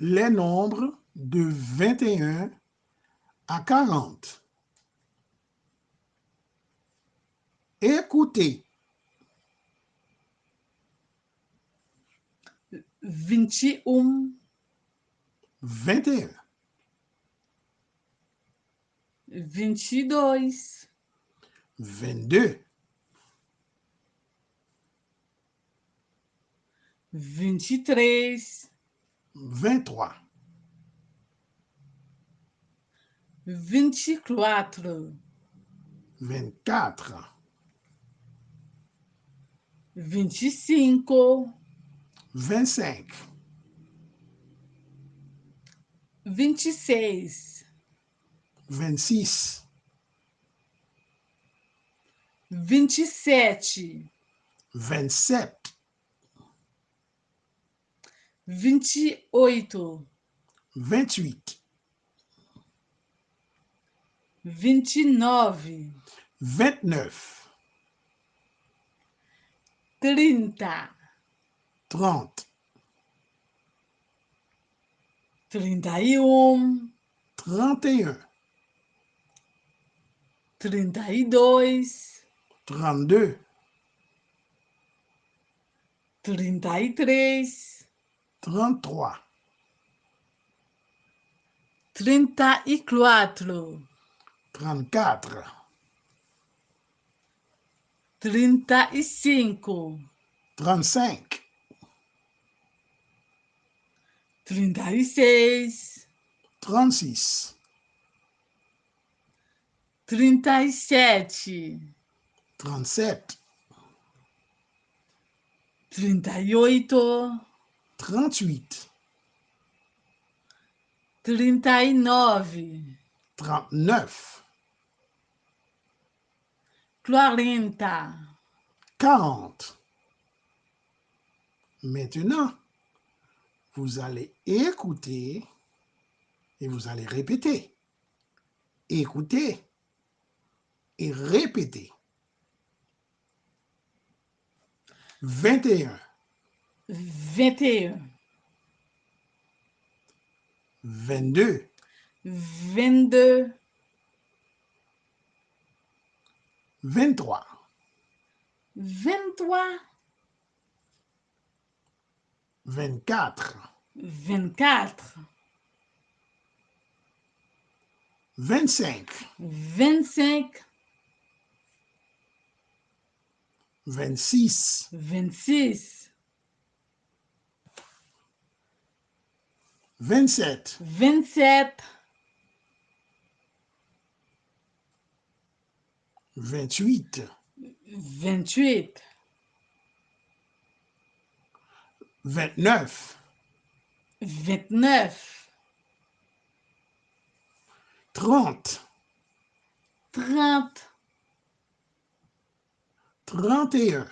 les nombres de 21 à 40. Écoutez. 21, 21, 22, 22, 23, 23, 24, 24, 25, 25, 26, 26, 27, 27, 28, 28, 29, 29, 30, 30, 31, 31, 32, 32, 33, 33, 34, 34, 35, 35, 36, 36, 37, 37, 38, 38, 39, 39, 40, 40. Maintenant, vous allez écouter et vous allez répéter. Écoutez et répétez. 21, 21, 22, 22, 23, 23, 24, 24, 25, 25, 26, 26, 27, 27, 28, 28, 29, 29, 30, 30, 31,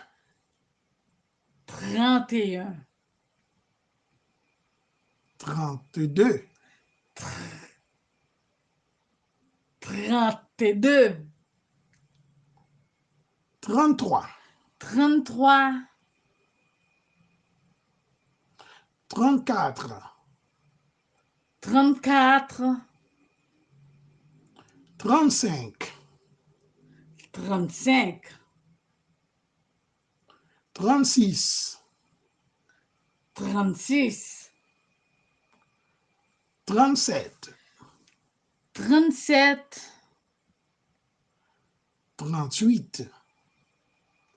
31, 32, 32, 33, 33, 34, 34, 35, 35, 36, 36, 37, 37, 38,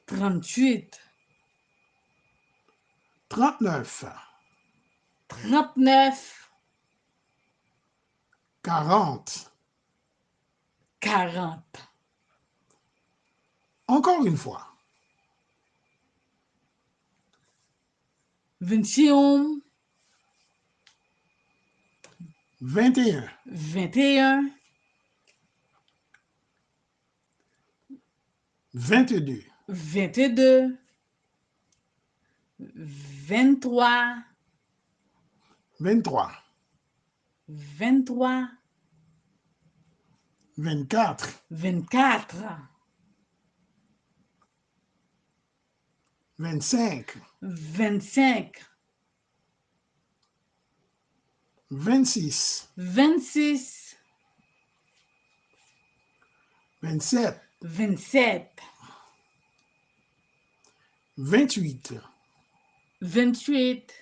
38, 39, 39, 40. 40. Encore une fois. 21, 21, 21, 22, 22, 23, 23, 23, 24, 24, 25, 25, 26, 26, 27, 27, 28, 28,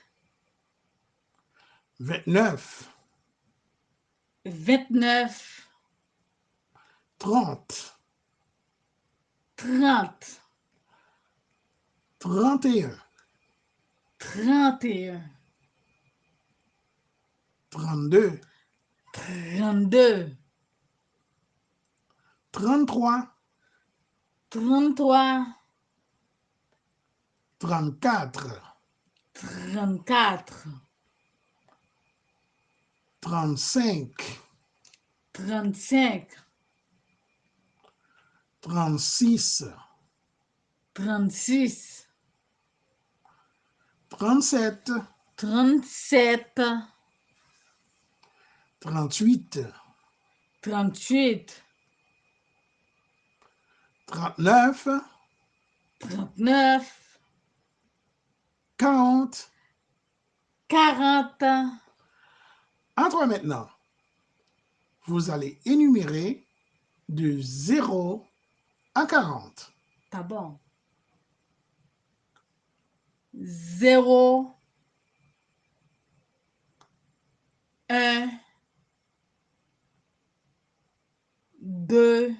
29, 29, 30, 30, 31, 31, 32, 32, 33, 33, 34, 34, 35, 35, 36, 36, 37, 37, 38, 38, 39, 39, 40. 40. À toi maintenant, vous allez énumérer de 0 à 40. Tá bom. Zéro. Un. Deux.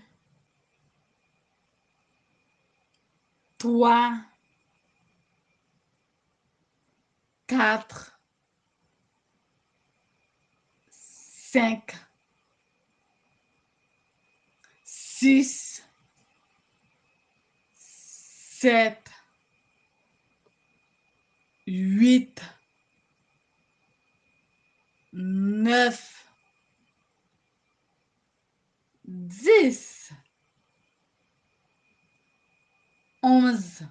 Trois. Quatre. Cinq. Six. sept, huit, neuf, dix, onze,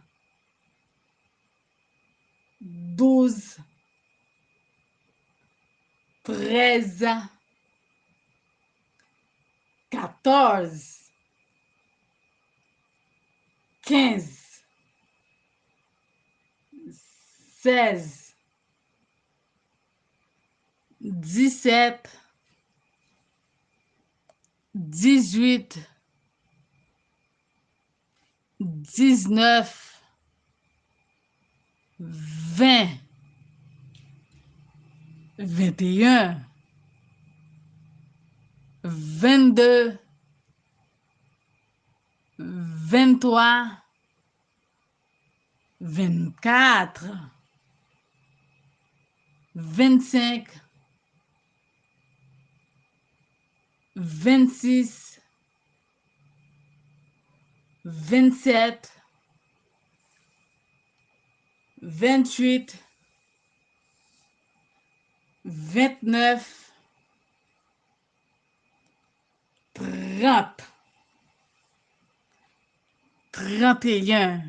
douze, treize, quatorze, quinze, seize, dix-sept, dix-huit, dix-neuf, vingt, vingt et un, vingt-deux, vingt-trois, vingt-quatre, vingt-cinq, vingt-six, vingt-sept, vingt-huit, vingt-neuf, trente, trente et un,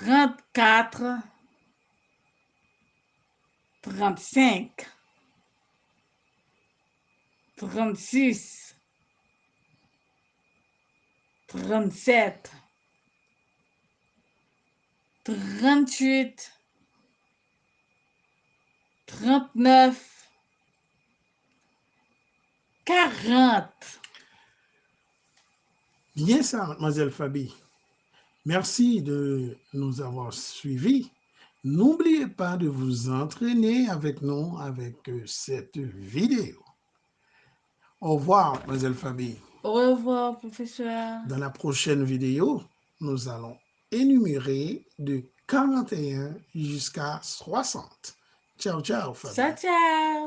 trente et deux, trente-trois, trente-quatre, trente-cinq, trente-six, trente-sept, trente-huit, trente-neuf, quarante. Bien ça, mademoiselle Fabi. Merci de nous avoir suivis. N'oubliez pas de vous entraîner avec nous avec euh, cette vidéo. Au revoir, mademoiselle Fabi. Au revoir, professeur. Dans la prochaine vidéo, nous allons énumérer de 41 jusqu'à 60. Ciao, ciao, Fabi. Ciao, ciao.